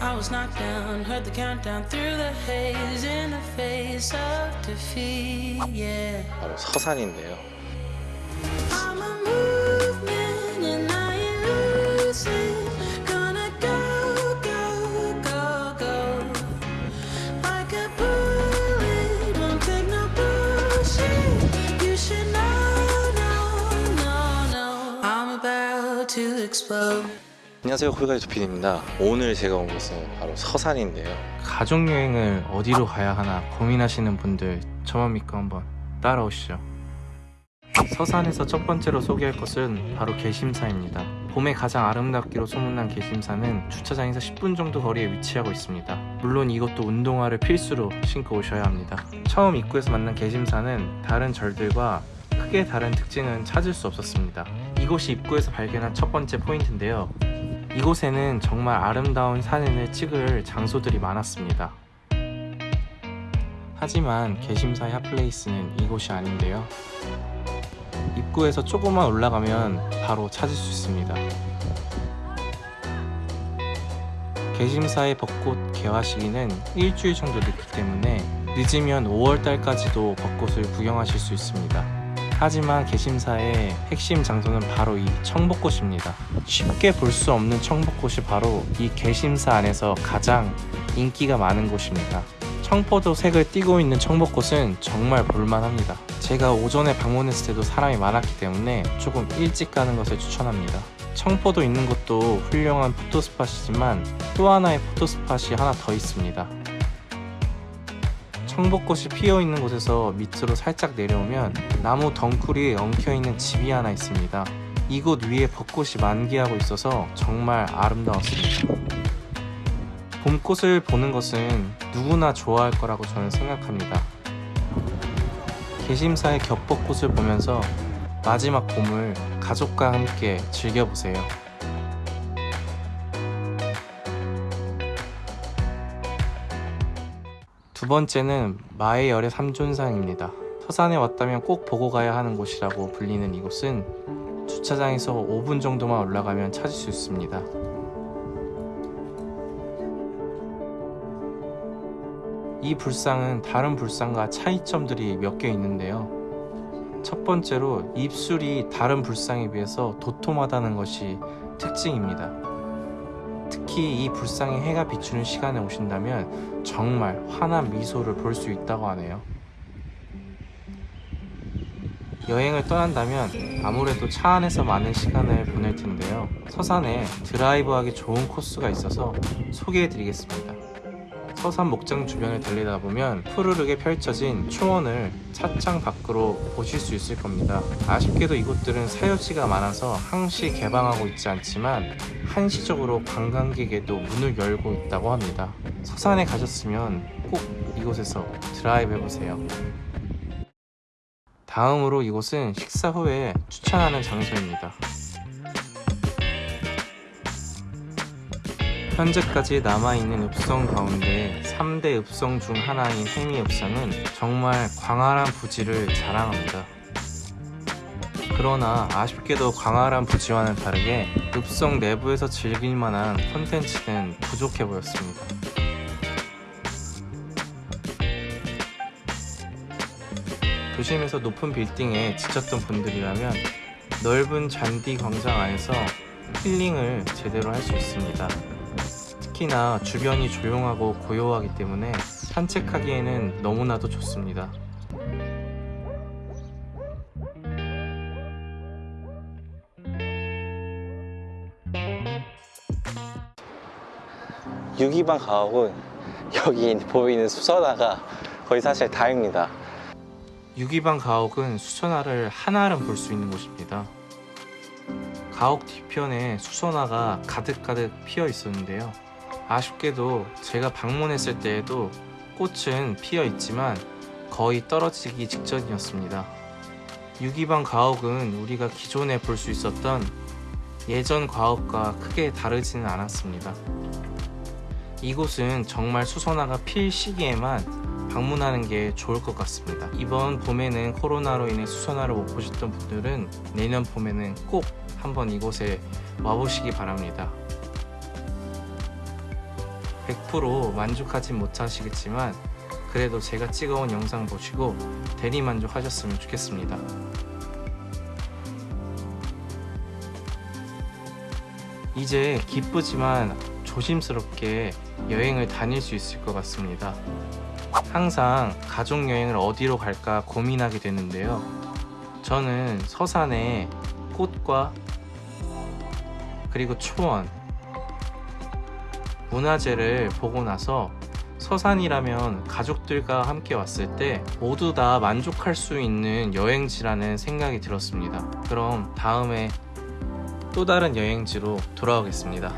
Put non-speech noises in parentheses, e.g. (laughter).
I was knocked down, heard the countdown through the haze in the face of defeat. Yeah. 바로 서산인데요. I'm a movement and I ain't losing. Gonna go, go, go, go. Like a bullet, won't take no bullshit. You should know, no, no, no. I'm about to explode. 안녕하세요 콜가이 조피디입니다. 오늘 제가 온 곳은 바로 서산인데요. 가족여행을 어디로 가야 하나 고민하시는 분들 저만 믿고 한번 따라오시죠. 서산에서 첫 번째로 소개할 것은 바로 개심사입니다. 봄에 가장 아름답기로 소문난 개심사는 주차장에서 10분 정도 거리에 위치하고 있습니다. 물론 이것도 운동화를 필수로 신고 오셔야 합니다. 처음 입구에서 만난 개심사는 다른 절들과 크게 다른 특징은 찾을 수 없었습니다. 이곳이 입구에서 발견한 첫 번째 포인트인데요 이곳에는 정말 아름다운 사진을 찍을 장소들이 많았습니다. 하지만 개심사의 핫플레이스는 이곳이 아닌데요. 입구에서 조금만 올라가면 바로 찾을 수 있습니다. 개심사의 벚꽃 개화 시기는 일주일 정도 늦기 때문에 늦으면 5월달까지도 벚꽃을 구경하실 수 있습니다. 하지만 개심사의 핵심 장소는 바로 이 청벚꽃입니다. 쉽게 볼 수 없는 청벚꽃이 바로 이 개심사 안에서 가장 인기가 많은 곳입니다. 청포도 색을 띠고 있는 청벚꽃은 정말 볼만합니다. 제가 오전에 방문했을 때도 사람이 많았기 때문에 조금 일찍 가는 것을 추천합니다. 청포도 있는 곳도 훌륭한 포토스팟이지만 또 하나의 포토스팟이 하나 더 있습니다. 청벚꽃이 피어 있는 곳에서 밑으로 살짝 내려오면 나무 덩굴이 엉켜 있는 집이 하나 있습니다. 이곳 위에 벚꽃이 만개하고 있어서 정말 아름다웠습니다. 봄꽃을 보는 것은 누구나 좋아할 거라고 저는 생각합니다. 개심사의 겹벚꽃을 보면서 마지막 봄을 가족과 함께 즐겨보세요. 두 번째는 마의 열의 삼존상입니다. 서산에 왔다면 꼭 보고 가야 하는 곳이라고 불리는 이곳은 주차장에서 5분 정도만 올라가면 찾을 수 있습니다. 이 불상은 다른 불상과 차이점들이 몇 개 있는데요. 첫 번째로 입술이 다른 불상에 비해서 도톰하다는 것이 특징입니다. 특히 이 불상에 해가 비추는 시간에 오신다면 정말 환한 미소를 볼 수 있다고 하네요. 여행을 떠난다면 아무래도 차 안에서 많은 시간을 보낼 텐데요. 서산에 드라이브하기 좋은 코스가 있어서 소개해 드리겠습니다. 서산 목장 주변을 달리다 보면 푸르르게 펼쳐진 초원을 차창 밖으로 보실 수 있을 겁니다. 아쉽게도 이곳들은 사유지가 많아서 항시 개방하고 있지 않지만 한시적으로 관광객에도 문을 열고 있다고 합니다. 서산에 가셨으면 꼭 이곳에서 드라이브 해보세요. 다음으로 이곳은 식사 후에 추천하는 장소입니다. 현재까지 남아있는 읍성 가운데 3대 읍성 중 하나인 해미 읍성은 정말 광활한 부지를 자랑합니다. 그러나 아쉽게도 광활한 부지와는 다르게 읍성 내부에서 즐길 만한 콘텐츠는 부족해 보였습니다. 도심에서 높은 빌딩에 지쳤던 분들이라면 넓은 잔디 광장 안에서 힐링을 제대로 할 수 있습니다. 특히나 주변이 조용하고 고요하기 때문에 산책하기에는 너무나도 좋습니다. 유기방 가옥은 여기 (laughs) 보이는 수선화가 거의 사실 다입니다. 유기방 가옥은 수선화를 한아름 볼 수 있는 곳입니다. 가옥 뒤편에 수선화가 가득가득 피어 있었는데요. 아쉽게도 제가 방문했을 때에도 꽃은 피어 있지만 거의 떨어지기 직전이었습니다. 유기방 가옥은 우리가 기존에 볼 수 있었던 예전 가옥과 크게 다르지는 않았습니다. 이곳은 정말 수선화가 필 시기에만 방문하는 게 좋을 것 같습니다. 이번 봄에는 코로나로 인해 수선화를 못 보셨던 분들은 내년 봄에는 꼭 한번 이곳에 와보시기 바랍니다. 100% 만족하진 못하시겠지만 그래도 제가 찍어온 영상 보시고 대리 만족하셨으면 좋겠습니다. 이제 기쁘지만 조심스럽게 여행을 다닐 수 있을 것 같습니다. 항상 가족 여행을 어디로 갈까 고민하게 되는데요. 저는 서산에 꽃과 그리고 초원, 문화재를 보고 나서 서산이라면 가족들과 함께 왔을 때 모두 다 만족할 수 있는 여행지라는 생각이 들었습니다. 그럼 다음에 또 다른 여행지로 돌아오겠습니다.